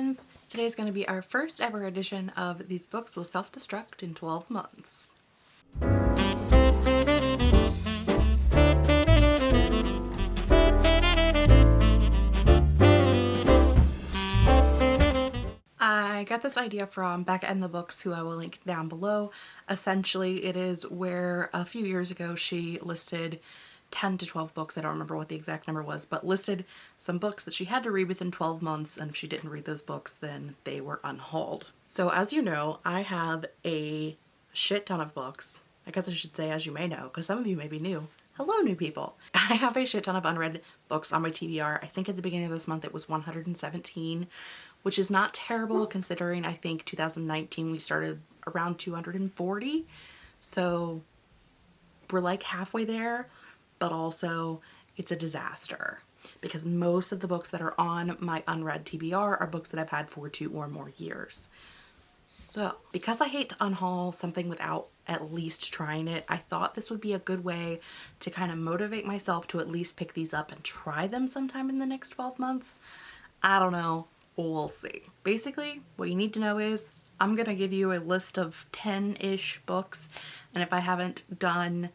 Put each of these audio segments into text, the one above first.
friends! Today is going to be our first ever edition of These Books Will Self-Destruct in 12 Months. I got this idea from Becca and the Books, who I will link down below. Essentially, it is where a few years ago she listed 10 to 12 books, I don't remember what the exact number was, but listed some books that she had to read within 12 months and if she didn't read those books then they were unhauled. So as you know, I have a shit ton of books. I guess I should say as you may know because some of you may be new. Hello new people! I have a shit ton of unread books on my TBR. I think at the beginning of this month it was 117 which is not terrible considering I think 2019 we started around 240 so we're like halfway there but also it's a disaster because most of the books that are on my unread TBR are books that I've had for two or more years. So because I hate to unhaul something without at least trying it, I thought this would be a good way to kind of motivate myself to at least pick these up and try them sometime in the next 12 months. I don't know, we'll see. Basically, what you need to know is I'm to give you a list of 10-ish books and if I haven't done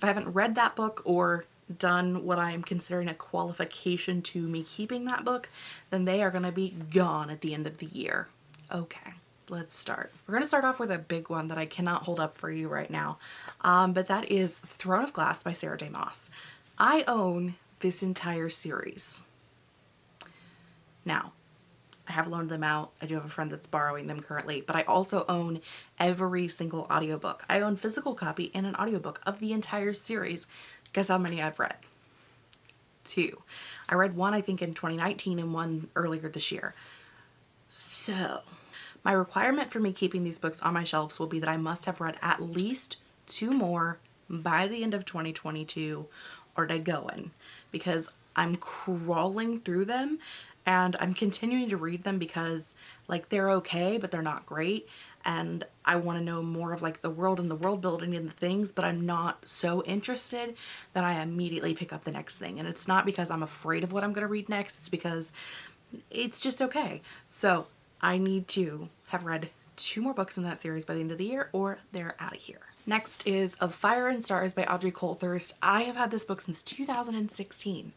if I haven't read that book or done what I am considering a qualification to me keeping that book, then they are going to be gone at the end of the year. Okay, let's start. We're going to start off with a big one that I cannot hold up for you right now, um, but that is Throne of Glass by Sarah J Maas. I own this entire series. Now, I have loaned them out. I do have a friend that's borrowing them currently, but I also own every single audiobook. I own physical copy and an audiobook of the entire series. Guess how many I've read? Two. I read one I think in 2019 and one earlier this year. So my requirement for me keeping these books on my shelves will be that I must have read at least two more by the end of 2022 or to going because I'm crawling through them and I'm continuing to read them because like they're okay but they're not great and I want to know more of like the world and the world building and the things but I'm not so interested that I immediately pick up the next thing and it's not because I'm afraid of what I'm going to read next it's because it's just okay so I need to have read two more books in that series by the end of the year or they're out of here. Next is Of Fire and Stars by Audrey Coulthurst. I have had this book since 2016.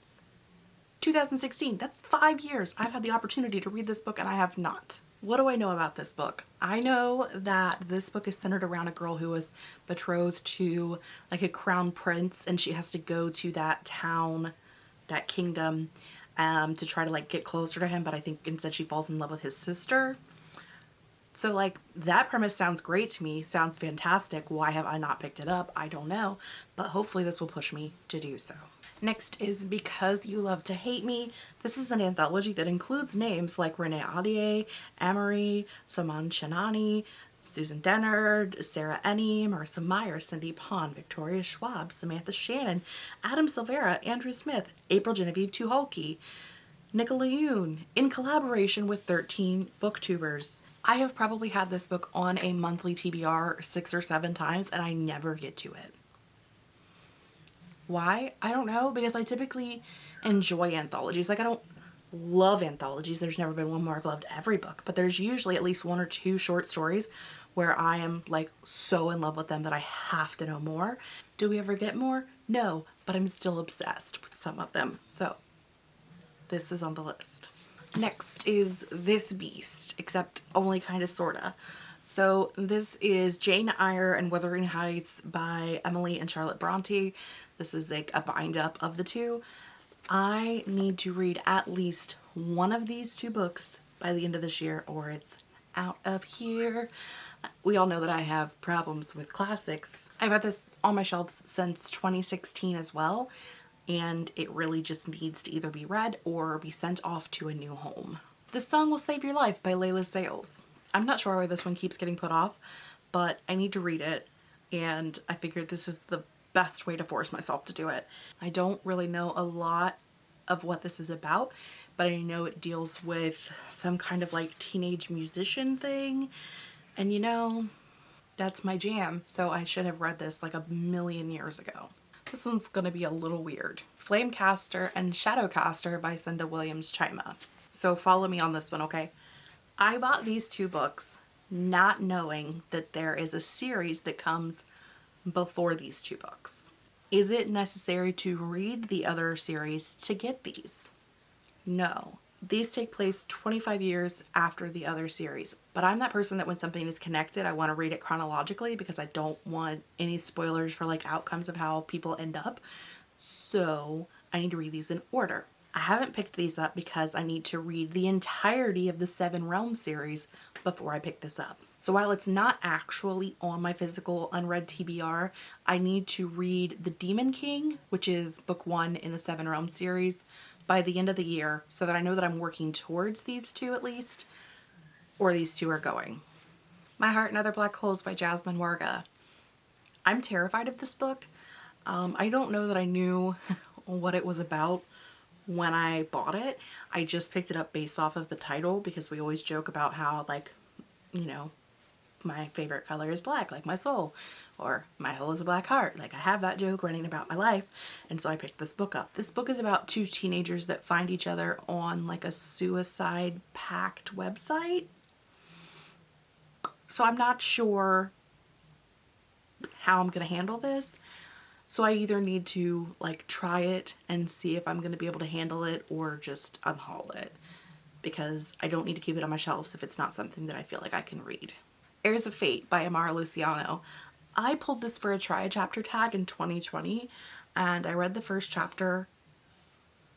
2016. That's five years. I've had the opportunity to read this book and I have not. What do I know about this book? I know that this book is centered around a girl who was betrothed to like a crown prince and she has to go to that town, that kingdom um, to try to like get closer to him but I think instead she falls in love with his sister. So like that premise sounds great to me, sounds fantastic. Why have I not picked it up? I don't know, but hopefully this will push me to do so. Next is Because You Love to Hate Me. This is an anthology that includes names like Renee Ahdieh, Amerie, Soman Chainani, Susan Dennard, Sarah Enni, Marissa Meyer, Cindy Pon, Victoria Schwab, Samantha Shannon, Adam Silvera, Andrew Smith, April Genevieve Tucholke, Nicola Yoon, in collaboration with 13 booktubers. I have probably had this book on a monthly TBR six or seven times and I never get to it. Why? I don't know because I typically enjoy anthologies. Like I don't love anthologies. There's never been one where I've loved every book, but there's usually at least one or two short stories where I am like so in love with them that I have to know more. Do we ever get more? No, but I'm still obsessed with some of them. So this is on the list. Next is This Beast, except only kind of sorta. So this is Jane Eyre and Wuthering Heights by Emily and Charlotte Bronte. This is like a bind up of the two. I need to read at least one of these two books by the end of this year or it's out of here. We all know that I have problems with classics. I've had this on my shelves since 2016 as well and it really just needs to either be read or be sent off to a new home. This Song Will Save Your Life by Leila Sales. I'm not sure why this one keeps getting put off, but I need to read it and I figured this is the best way to force myself to do it. I don't really know a lot of what this is about, but I know it deals with some kind of like teenage musician thing. And you know, that's my jam. So I should have read this like a million years ago. This one's gonna be a little weird. Flamecaster and Shadowcaster by Cinda Williams Chima. So follow me on this one, okay? I bought these two books not knowing that there is a series that comes before these two books. Is it necessary to read the other series to get these? No. These take place 25 years after the other series, but I'm that person that when something is connected, I want to read it chronologically because I don't want any spoilers for like outcomes of how people end up. So I need to read these in order. I haven't picked these up because I need to read the entirety of the Seven Realms series before I pick this up. So while it's not actually on my physical unread TBR, I need to read The Demon King, which is book one in the Seven Realms series, by the end of the year so that I know that I'm working towards these two at least, or these two are going. My Heart and Other Black Holes by Jasmine Warga. I'm terrified of this book. Um, I don't know that I knew what it was about when I bought it. I just picked it up based off of the title because we always joke about how like, you know, my favorite color is black, like my soul, or my hole is a black heart. Like I have that joke running about my life. And so I picked this book up. This book is about two teenagers that find each other on like a suicide pact website. So I'm not sure how I'm going to handle this. So I either need to like try it and see if I'm going to be able to handle it or just unhaul it because I don't need to keep it on my shelves if it's not something that I feel like I can read. Heirs of Fate by Amara Luciano. I pulled this for a try chapter tag in 2020 and I read the first chapter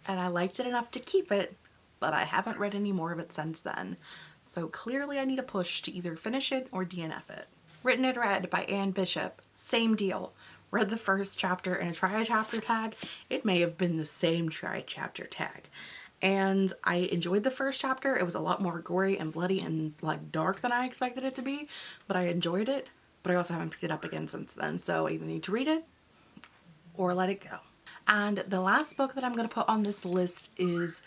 and I liked it enough to keep it, but I haven't read any more of it since then. So clearly I need a push to either finish it or DNF it. Written in Red by Anne Bishop. Same deal read the first chapter in a try chapter tag, it may have been the same try chapter tag. And I enjoyed the first chapter. It was a lot more gory and bloody and like dark than I expected it to be, but I enjoyed it. But I also haven't picked it up again since then. So I either need to read it or let it go. And the last book that I'm going to put on this list is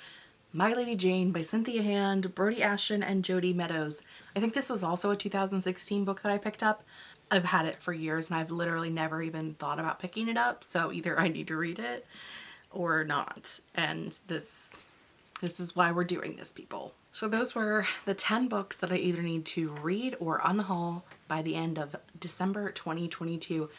My Lady Jane by Cynthia Hand, Brodi Ashton, and Jodi Meadows. I think this was also a 2016 book that I picked up. I've had it for years and I've literally never even thought about picking it up. So either I need to read it or not. And this, this is why we're doing this, people. So those were the 10 books that I either need to read or unhaul by the end of December 2022.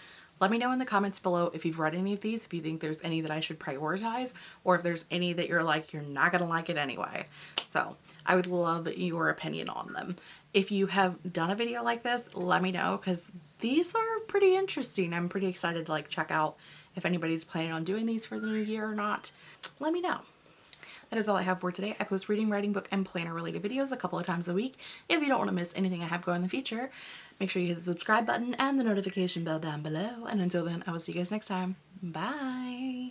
Let me know in the comments below if you've read any of these, if you think there's any that I should prioritize, or if there's any that you're like, you're not gonna like it anyway. So I would love your opinion on them. If you have done a video like this, let me know because these are pretty interesting. I'm pretty excited to like check out if anybody's planning on doing these for the new year or not. Let me know. That is all I have for today. I post reading, writing, book, and planner related videos a couple of times a week. If you don't want to miss anything I have going in the future, make sure you hit the subscribe button and the notification bell down below. And until then, I will see you guys next time. Bye!